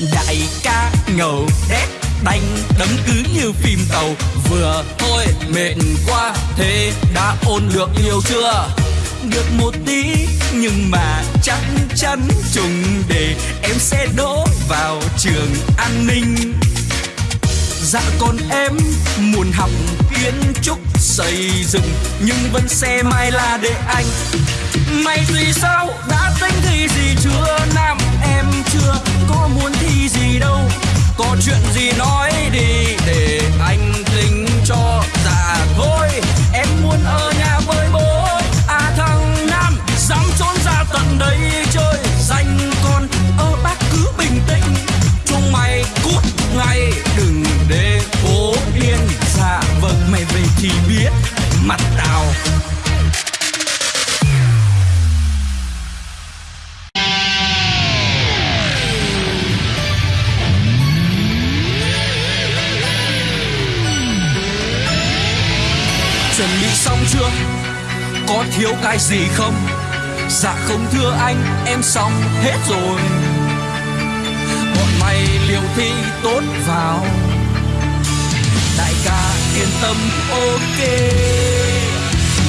đại ca ngầu đét đánh đấm cứ như phim tàu. Vừa thôi, mệt quá, thế đã ôn được nhiều chưa? Được một tí, nhưng mà chắc chắn trùng để em sẽ đỗ vào trường an ninh. Dạ còn em, muốn học kiến trúc xây dựng, nhưng vẫn xe mai là để anh. Mày thì sao thiếu cái gì không? Dạ không thưa anh, em xong hết rồi. Bọn mày liều thi tốt vào. Đại ca yên tâm, ok.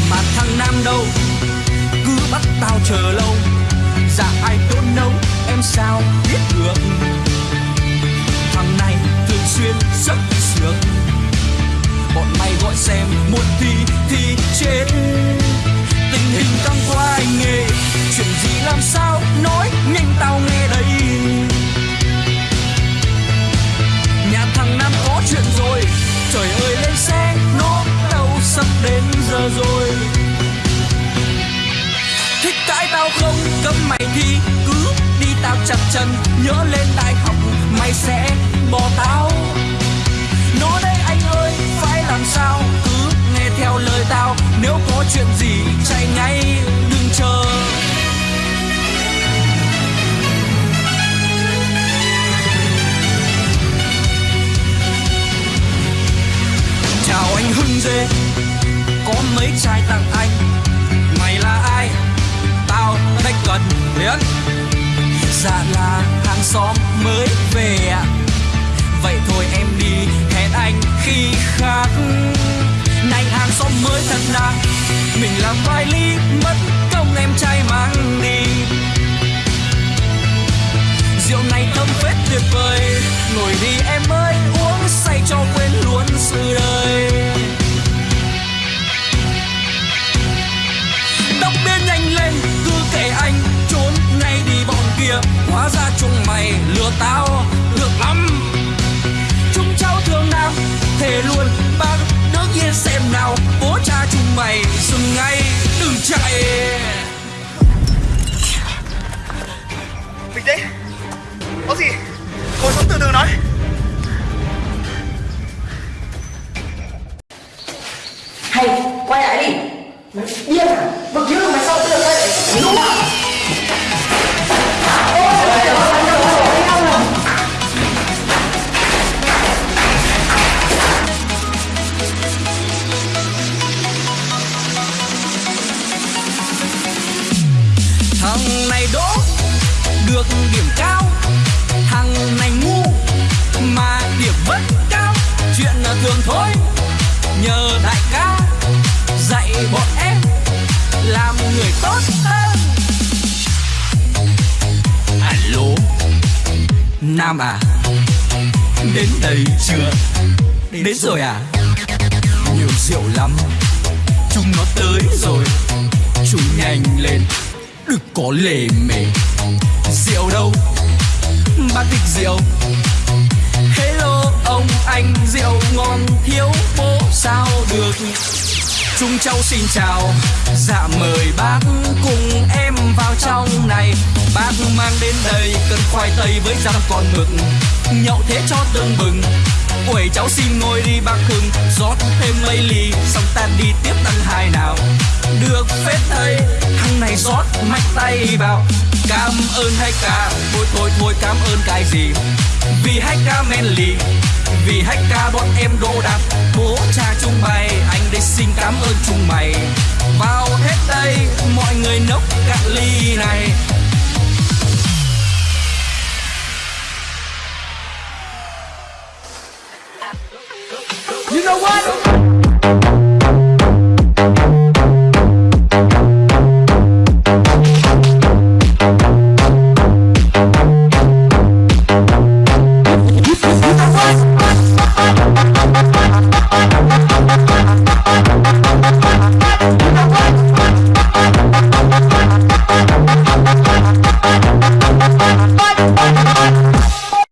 Mà thằng nam đâu? Cứ bắt tao chờ lâu. Dạ ai tốt nấu, em sao biết được? Mày thì cứ đi tao chặt chân nhớ lên đại học, mày sẽ bỏ tao. Nói đây anh ơi, phải làm sao? Cứ nghe theo lời tao, nếu có chuyện gì chạy ngay, đừng chờ. Chào anh hưng dê, có mấy chai tặng anh? Dạ là hàng xóm mới về ạ. Vậy thôi em đi, hẹn anh khi khác. Này hàng xóm mới thật đáng mình làm vài ly mất công em trai mang đi. Rượu này thơm phết tuyệt vời ngồi đi em ơi, uống hóa ra chúng mày lừa tao được lắm. Chúng cháu thương nam thề luôn bác đương nhiên xem nào. Bố cha chúng mày dừng ngay đừng chạy. Bình tĩnh. Có gì? Ngồi xuống từ từ nói. Hay quay lại đi. Điên à? Vực chứ mày nam à? Đến đây chưa? Đến rồi à? Nhiều rượu lắm. Chúng nó tới rồi. Chú nhanh lên. Đừng có lề mề. Rượu đâu? Bác thích rượu. Hello ông anh rượu ngon thiếu bố sao được? Chúng cháu xin chào. Dạ mời bác cùng em hương mang đến đây cân khoai tây với rau còn mực nhậu thế cho tương bừng uể cháu xin ngồi đi bác hưng rót thêm mấy ly, xong ta đi tiếp tăng hai nào. Được phết thầy, thằng này rót mạnh tay vào. Cảm ơn hai ca thôi thôi thôi, cảm ơn cái gì? Vì hai ca men lì, vì hai ca bọn em đỗ đạt bố cha chúng mày anh đây xin cảm ơn chúng mày. Vào hết đây, mọi người nốc cạn ly này.